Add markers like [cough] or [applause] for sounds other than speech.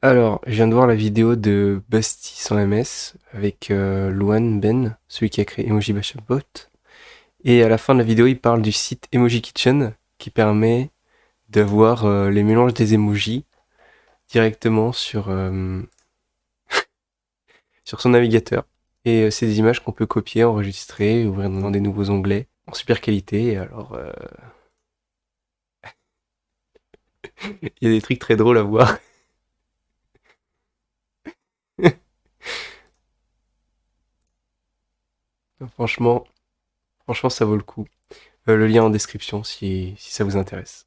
Alors, je viens de voir la vidéo de Busty sans MS avec euh, Luan Ben, celui qui a créé Emoji Bot. Et à la fin de la vidéo, il parle du site Emoji Kitchen qui permet d'avoir euh, les mélanges des emojis directement sur, euh, [laughs] sur son navigateur. Et euh, c'est des images qu'on peut copier, enregistrer, ouvrir dans des nouveaux onglets en super qualité. Alors, euh, [laughs] il y a des trucs très drôles à voir. Franchement, franchement, ça vaut le coup. Euh, le lien en description si, si ça vous intéresse.